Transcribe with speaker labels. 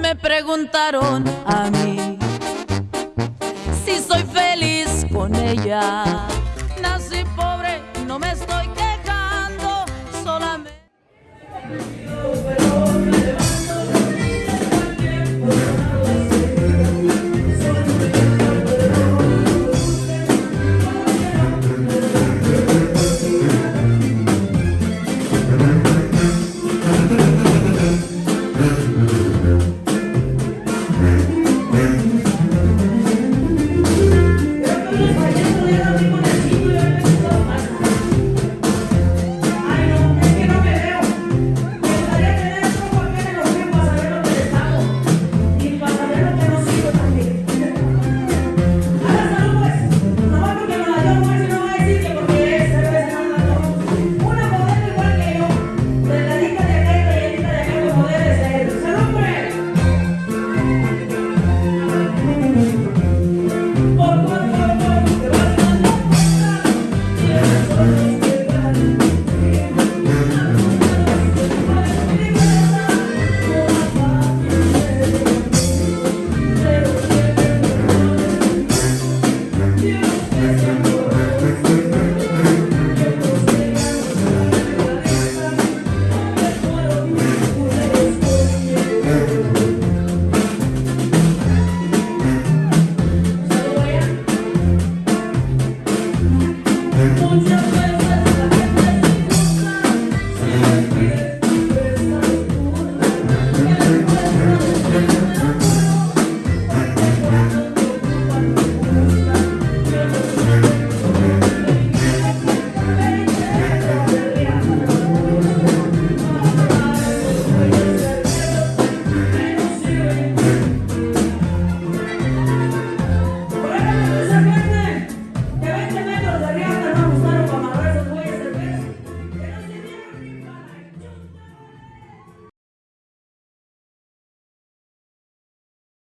Speaker 1: Me preguntaron a mí si soy feliz con ella.